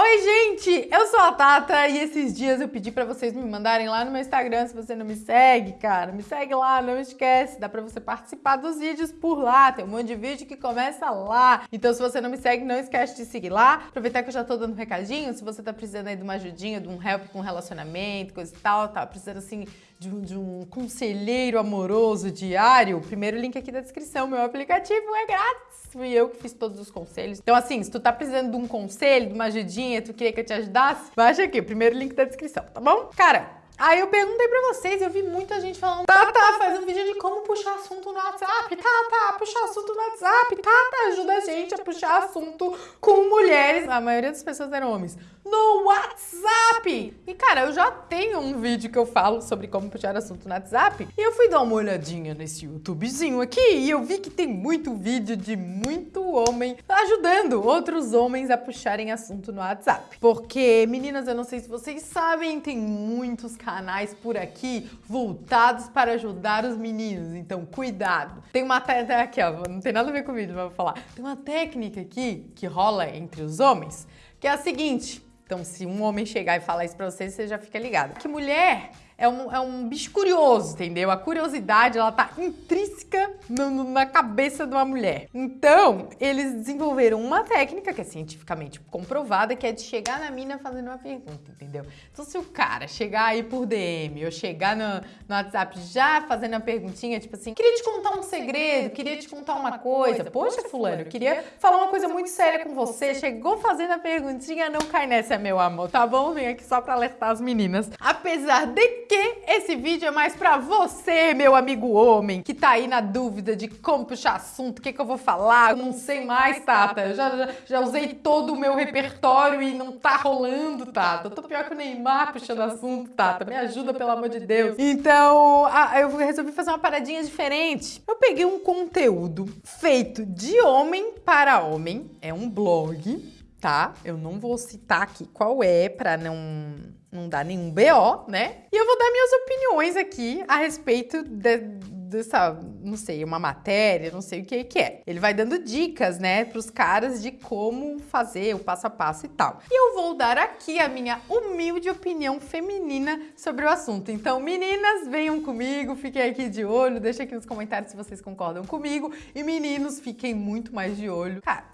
Oi, gente! Eu sou a Tata e esses dias eu pedi pra vocês me mandarem lá no meu Instagram, se você não me segue, cara, me segue lá, não esquece, dá pra você participar dos vídeos por lá, tem um monte de vídeo que começa lá. Então se você não me segue, não esquece de seguir lá. Aproveitar que eu já tô dando um recadinho, se você tá precisando aí de uma ajudinha, de um help com relacionamento, coisa e tal, tá precisando assim de um, de um conselheiro amoroso diário, primeiro link aqui da descrição, meu aplicativo é grátis, fui eu que fiz todos os conselhos. Então assim, se tu tá precisando de um conselho, de uma ajudinha, tu queria que eu te ajudasse, baixa aqui, primeiro link da descrição, tá bom? Cara, Aí eu perguntei pra vocês, eu vi muita gente falando, tá, tá, faz um vídeo de como puxar assunto no WhatsApp, tá, tá, puxar assunto no WhatsApp, tá, tá, ajuda a gente a puxar assunto com mulheres. A maioria das pessoas eram homens no WhatsApp. Cara, eu já tenho um vídeo que eu falo sobre como puxar assunto no WhatsApp. E eu fui dar uma olhadinha nesse YouTubezinho aqui e eu vi que tem muito vídeo de muito homem ajudando outros homens a puxarem assunto no WhatsApp. Porque, meninas, eu não sei se vocês sabem, tem muitos canais por aqui voltados para ajudar os meninos. Então, cuidado. Tem uma técnica aqui, ó, não tem nada a ver com o vídeo, mas vou falar. Tem uma técnica aqui que rola entre os homens, que é a seguinte, então, se um homem chegar e falar isso pra você, você já fica ligado. Que mulher é um, é um bicho curioso, entendeu? A curiosidade, ela tá intrínseca no, na cabeça de uma mulher. Então, eles desenvolveram uma técnica que é cientificamente comprovada, que é de chegar na mina fazendo uma pergunta, entendeu? Então, se o cara chegar aí por DM ou chegar no, no WhatsApp já fazendo uma perguntinha, tipo assim, queria te contar um segredo, queria te contar uma coisa. Poxa, fulano, eu queria falar uma coisa muito séria com você, chegou fazendo a perguntinha, não cai nessa, meu amor, tá bom? Vem aqui só pra alertar as meninas. Apesar de que esse vídeo é mais pra você, meu amigo homem, que tá aí na dúvida de como puxar assunto, o que, que eu vou falar, eu não sei mais, Tata. Eu já, já, já usei todo o meu repertório e não tá rolando, Tata. Eu tô pior que o Neymar puxando assunto, Tata. Me ajuda, pelo amor de Deus. Então, eu resolvi fazer uma paradinha diferente. Eu peguei um conteúdo feito de homem para homem. É um blog, tá? Eu não vou citar aqui qual é pra não não dá nenhum BO, né? E eu vou dar minhas opiniões aqui a respeito de, dessa, não sei, uma matéria, não sei o que que é. Ele vai dando dicas, né, pros caras de como fazer o passo a passo e tal. E eu vou dar aqui a minha humilde opinião feminina sobre o assunto. Então, meninas, venham comigo, fiquem aqui de olho, deixa aqui nos comentários se vocês concordam comigo. E meninos, fiquem muito mais de olho. Cara,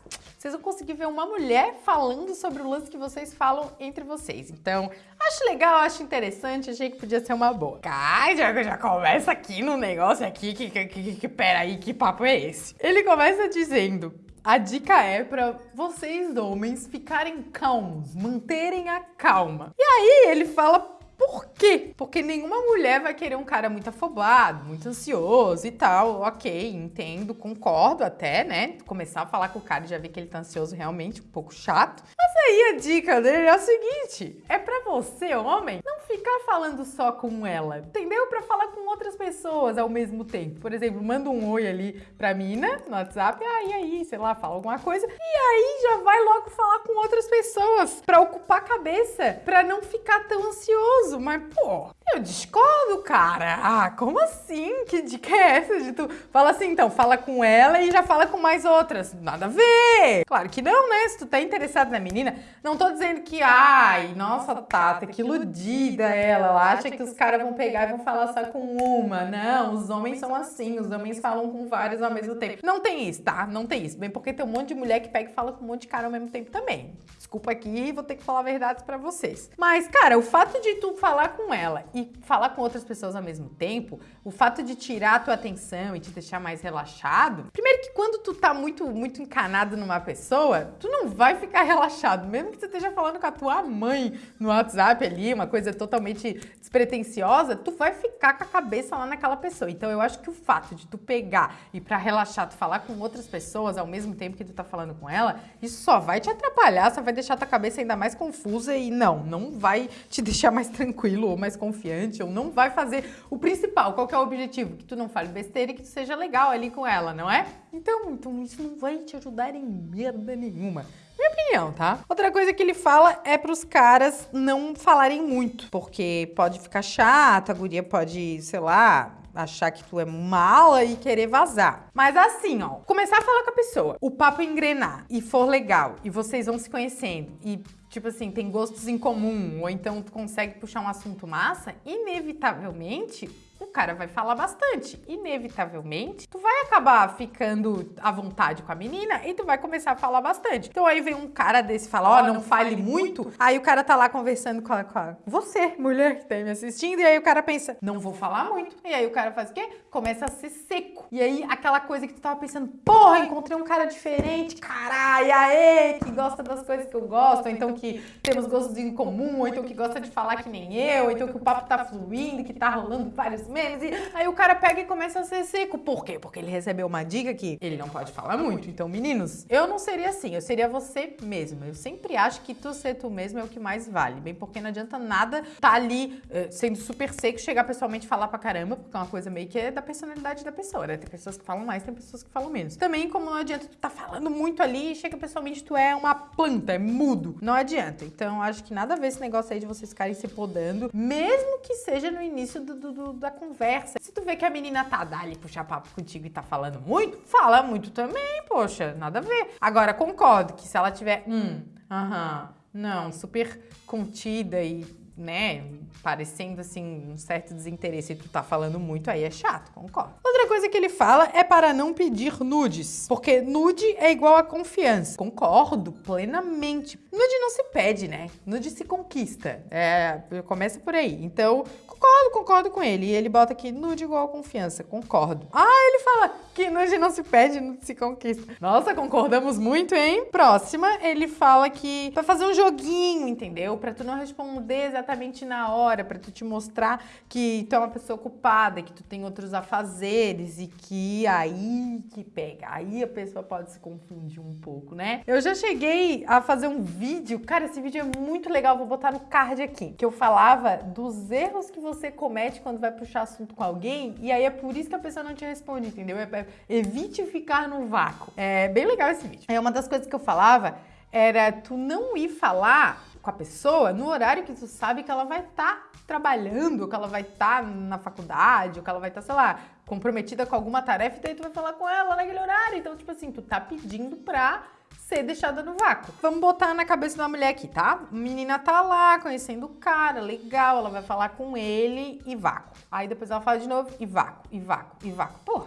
vocês vão conseguir ver uma mulher falando sobre o lance que vocês falam entre vocês. Então, acho legal, acho interessante, achei que podia ser uma boa. Cai, já, já começa aqui no negócio aqui, que, que, que, que peraí, que papo é esse? Ele começa dizendo, a dica é para vocês homens ficarem calmos, manterem a calma. E aí ele fala por quê? Porque nenhuma mulher vai querer um cara muito afobado, muito ansioso e tal. Ok, entendo, concordo até, né? Começar a falar com o cara e já ver que ele tá ansioso realmente, um pouco chato. Aí a dica dele é o seguinte, é pra você, homem, não ficar falando só com ela, entendeu? Pra falar com outras pessoas ao mesmo tempo. Por exemplo, manda um oi ali pra mina no WhatsApp, ah, e aí, sei lá, fala alguma coisa. E aí já vai logo falar com outras pessoas pra ocupar a cabeça, pra não ficar tão ansioso mas pô, eu discordo, cara. Ah, como assim? Que dica é essa de tu? Fala assim, então, fala com ela e já fala com mais outras. Nada a ver. Claro que não, né? Se tu tá interessado na menina, não tô dizendo que, ai, nossa, Tata, que iludida ela. Ela acha que os caras vão pegar e vão falar só com uma. Não, os homens são assim, os homens falam com vários ao mesmo tempo. Não tem isso, tá? Não tem isso. Bem porque tem um monte de mulher que pega e fala com um monte de cara ao mesmo tempo também. Desculpa aqui, vou ter que falar verdades pra vocês. Mas, cara, o fato de tu falar com ela e falar com outras pessoas ao mesmo tempo, o fato de tirar a tua atenção e te deixar mais relaxado, primeiro que quando tu tá muito, muito encanado numa pessoa, tu não vai ficar relaxado, mesmo que você esteja falando com a tua mãe no WhatsApp ali, uma coisa totalmente despretensiosa, tu vai ficar com a cabeça lá naquela pessoa. Então eu acho que o fato de tu pegar e para relaxar, tu falar com outras pessoas ao mesmo tempo que tu tá falando com ela, isso só vai te atrapalhar, só vai deixar tua cabeça ainda mais confusa e não, não vai te deixar mais tranquilo ou mais confiante ou não vai fazer o principal. Qual é o objetivo? Que tu não fale besteira e que tu seja legal ali com ela, não é? Então, então isso não vai te ajudar em merda nenhuma. Minha opinião, tá? Outra coisa que ele fala é pros caras não falarem muito, porque pode ficar chato, a guria pode, sei lá, achar que tu é mala e querer vazar. Mas assim, ó, começar a falar com a pessoa, o papo engrenar e for legal e vocês vão se conhecendo e tipo assim, tem gostos em comum, ou então tu consegue puxar um assunto massa, inevitavelmente o cara vai falar bastante. Inevitavelmente, tu vai acabar ficando à vontade com a menina e tu vai começar a falar bastante. Então aí vem um cara desse e fala, ó, oh, não, não, fale, fale muito. muito. Aí o cara tá lá conversando com a, com a, você, mulher que tá me assistindo, e aí o cara pensa, não vou falar muito. E aí o cara faz o quê? Começa a ser seco. E aí aquela coisa que tu tava pensando, porra, encontrei um cara diferente, caralho, aê, que gosta das coisas que eu gosto, ou então que temos gostos em comum, ou então que gosta de falar que nem eu, ou então que o papo tá fluindo, que tá rolando vários memes. E aí o cara pega e começa a ser seco. Por quê? Porque ele recebeu uma dica que ele não pode falar muito. Então, meninos, eu não seria assim, eu seria você mesma. Eu sempre acho que tu ser tu mesmo é o que mais vale. Bem, porque não adianta nada tá ali uh, sendo super seco, chegar pessoalmente e falar pra caramba, porque é uma coisa meio que é da personalidade da pessoa, né? Tem pessoas que falam mais, tem pessoas que falam menos. Também, como não adianta tu tá falando muito ali e chega pessoalmente tu é uma planta, é mudo. Não adianta. Então, acho que nada a ver esse negócio aí de vocês ficarem se podando, mesmo que seja no início do, do, do, da conversa. Se tu vê que a menina tá dali puxar papo contigo e tá falando muito, fala muito também, poxa, nada a ver. Agora, concordo que se ela tiver, hum, aham, não, super contida e né, parecendo assim um certo desinteresse e tu tá falando muito, aí é chato, concordo. Outra coisa que ele fala é para não pedir nudes, porque nude é igual a confiança. Concordo plenamente. Nude não se pede, né? Nude se conquista. É, começa por aí. Então, concordo, concordo com ele. E ele bota aqui nude igual a confiança, concordo. Ah, ele fala que nude não se pede, nude se conquista. Nossa, concordamos muito, hein? Próxima, ele fala que pra fazer um joguinho, entendeu? Pra tu não responder exatamente na hora, para tu te mostrar que tu é uma pessoa ocupada, que tu tem outros afazeres e que aí que pega. Aí a pessoa pode se confundir um pouco, né? Eu já cheguei a fazer um vídeo, cara, esse vídeo é muito legal, vou botar no card aqui, que eu falava dos erros que você comete quando vai puxar assunto com alguém e aí é por isso que a pessoa não te responde, entendeu? É, evite ficar no vácuo. É bem legal esse vídeo. É uma das coisas que eu falava era tu não ir falar com a pessoa no horário que tu sabe que ela vai estar tá trabalhando, que ela vai estar tá na faculdade, que ela vai estar, tá, sei lá, comprometida com alguma tarefa, e daí tu vai falar com ela naquele horário. Então, tipo assim, tu tá pedindo pra ser deixada no vácuo. Vamos botar na cabeça de uma mulher aqui, tá? Menina tá lá, conhecendo o cara, legal, ela vai falar com ele e vácuo. Aí depois ela fala de novo e vácuo, e vácuo, e vácuo. Porra,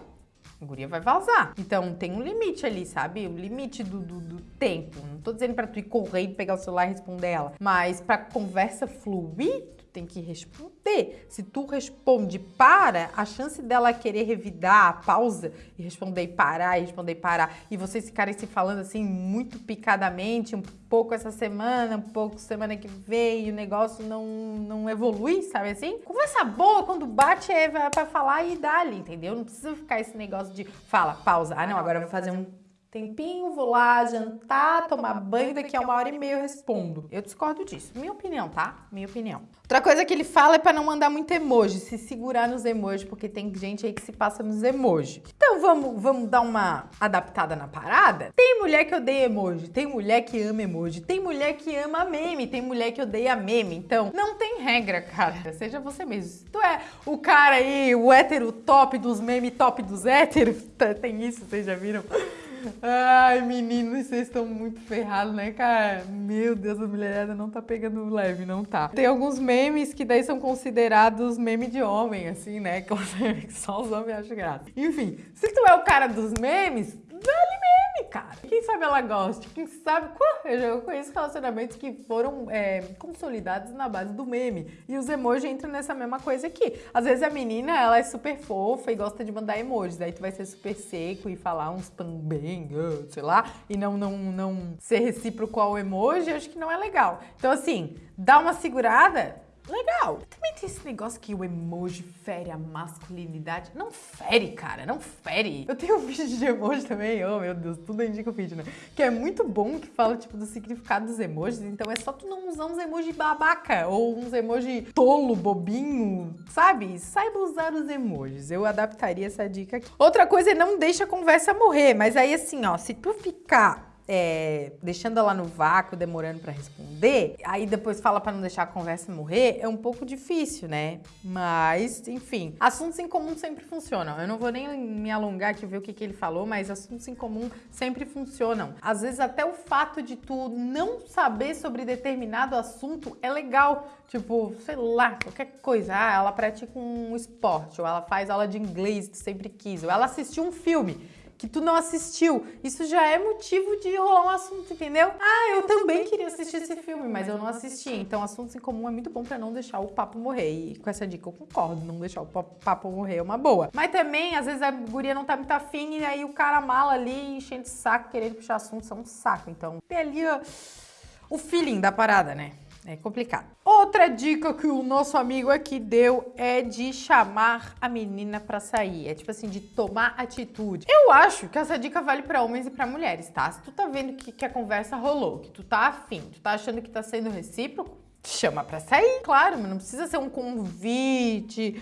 a guria vai vazar. Então tem um limite ali, sabe? O limite do, do, do, tempo. Não tô dizendo pra tu ir correr e pegar o celular e responder ela. Mas pra conversa fluir, tem que responder. Se tu responde para, a chance dela querer revidar a pausa e responder e parar, e responder e parar, e vocês ficarem se falando assim muito picadamente, um pouco essa semana, um pouco semana que vem, e o negócio não, não evolui, sabe assim? Conversa boa, quando bate é pra falar e dá ali, entendeu? Não precisa ficar esse negócio de fala, pausa. Ah, não, agora eu vou fazer um tempinho, vou lá jantar, tomar banho, daqui a uma hora e meia eu respondo. Eu discordo disso. Minha opinião, tá? Minha opinião. Outra coisa que ele fala é para não mandar muito emoji, se segurar nos emojis, porque tem gente aí que se passa nos emojis. Então vamos, vamos dar uma adaptada na parada? Tem mulher que odeia emoji, tem mulher que ama emoji, tem mulher que ama meme, tem mulher que odeia meme. Então não tem regra, cara. Seja você mesmo. Se tu é o cara aí, o hétero top dos memes, top dos héteros, tem isso, vocês já viram? Ai, meninos, vocês estão muito ferrados, né, cara? Meu Deus, a mulherada não tá pegando leve, não tá. Tem alguns memes que daí são considerados meme de homem, assim, né? Que só os homens acham graça. Enfim, se tu é o cara dos memes, cara. Quem sabe ela goste, quem sabe... Eu já conheço relacionamentos que foram é, consolidados na base do meme. E os emojis entram nessa mesma coisa aqui. Às vezes a menina, ela é super fofa e gosta de mandar emojis. Daí tu vai ser super seco e falar uns também, sei lá, e não, não, não ser recíproco ao emoji, acho que não é legal. Então assim, dá uma segurada, legal. Também tem esse negócio que o emoji fere a masculinidade. Não fere, cara, não fere. Eu tenho um vídeo de emoji também, oh meu Deus, tudo indica o vídeo, né? Que é muito bom, que fala, tipo, do significado dos emojis. Então é só tu não usar uns emojis babaca ou uns emojis tolo, bobinho, sabe? Saiba usar os emojis. Eu adaptaria essa dica aqui. Outra coisa é não deixa a conversa morrer, mas aí assim, ó, se tu ficar é, deixando ela no vácuo, demorando para responder, aí depois fala para não deixar a conversa morrer, é um pouco difícil, né? Mas, enfim, assuntos em comum sempre funcionam. Eu não vou nem me alongar aqui ver o que, que ele falou, mas assuntos em comum sempre funcionam. Às vezes até o fato de tu não saber sobre determinado assunto é legal. Tipo, sei lá, qualquer coisa. Ah, ela pratica um esporte, ou ela faz aula de inglês, tu sempre quis, ou ela assistiu um filme que tu não assistiu. Isso já é motivo de rolar um assunto, entendeu? Ah, eu também queria assistir esse filme, mas eu não assisti. Então, assuntos em comum é muito bom para não deixar o papo morrer. E com essa dica eu concordo, não deixar o papo morrer é uma boa. Mas também, às vezes a guria não tá muito afim e aí o cara mala ali enchendo de saco, querendo puxar assunto, são um saco. Então, tem ali ó, o feeling da parada, né? É complicado. Outra dica que o nosso amigo aqui deu é de chamar a menina para sair. É tipo assim, de tomar atitude. Eu acho que essa dica vale para homens e para mulheres, tá? Se tu tá vendo que, que a conversa rolou, que tu tá afim, tu tá achando que tá sendo recíproco, chama pra sair. Claro, mas não precisa ser um convite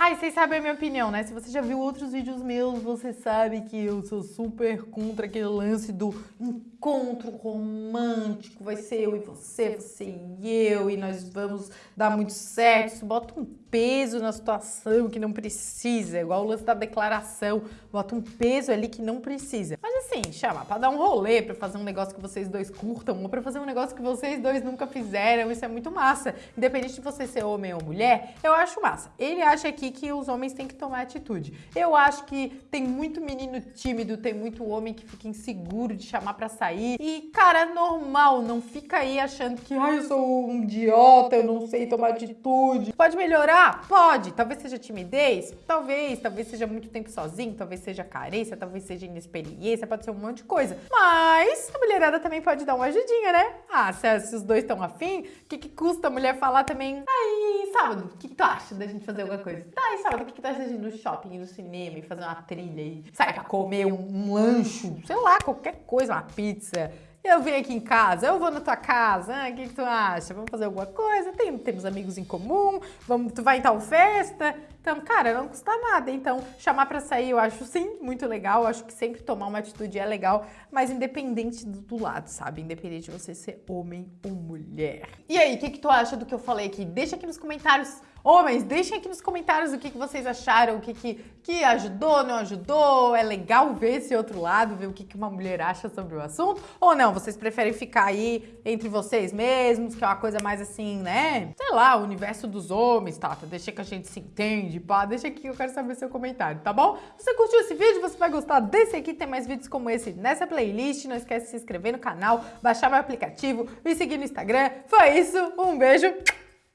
Ai, vocês sabem a minha opinião, né? Se você já viu outros vídeos meus, você sabe que eu sou super contra aquele lance do encontro romântico. Vai ser eu e você, você e eu, e nós vamos dar muito certo. Isso bota um peso na situação que não precisa, igual o lance da declaração. Bota um peso ali que não precisa. Mas assim, chama pra dar um rolê, pra fazer um negócio que vocês dois curtam, ou pra fazer um negócio que vocês dois nunca fizeram. Isso é muito massa. Independente de você ser homem ou mulher, eu acho massa. Ele acha que que os homens têm que tomar atitude. Eu acho que tem muito menino tímido, tem muito homem que fica inseguro de chamar para sair. E, cara, normal, não fica aí achando que, ai, eu sou um idiota, eu não sei tomar atitude. Pode melhorar? Pode. Talvez seja timidez? Talvez. Talvez seja muito tempo sozinho, talvez seja carência, talvez seja inexperiência, pode ser um monte de coisa. Mas a mulherada também pode dar uma ajudinha, né? Ah, se, se os dois estão afim, o que, que custa a mulher falar também? Aí, sábado, o que, que tu acha da gente fazer alguma coisa? Tá aí, sábado, o que, que de ir no shopping, no cinema e fazer uma trilha e sair pra comer um, um sei lá, qualquer coisa, uma pizza. Eu venho aqui em casa, eu vou na tua casa, o que, que tu acha? Vamos fazer alguma coisa? Tem, temos amigos em comum, vamos, tu vai em tal festa? Então, cara, não custa nada. Então, chamar pra sair eu acho sim muito legal, eu acho que sempre tomar uma atitude é legal, mas independente do, do lado, sabe? Independente de você ser homem ou mulher. E aí, o que, que tu acha do que eu falei aqui? Deixa aqui nos comentários Homens, deixem aqui nos comentários o que, que vocês acharam, o que, que, que ajudou, não ajudou. É legal ver esse outro lado, ver o que, que uma mulher acha sobre o assunto. Ou não, vocês preferem ficar aí entre vocês mesmos, que é uma coisa mais assim, né? Sei lá, o universo dos homens, Tata. Deixa que a gente se entende, pá. Deixa aqui eu quero saber seu comentário, tá bom? Se você curtiu esse vídeo, você vai gostar desse aqui. Tem mais vídeos como esse nessa playlist. Não esquece de se inscrever no canal, baixar meu aplicativo, me seguir no Instagram. Foi isso, um beijo,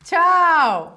tchau!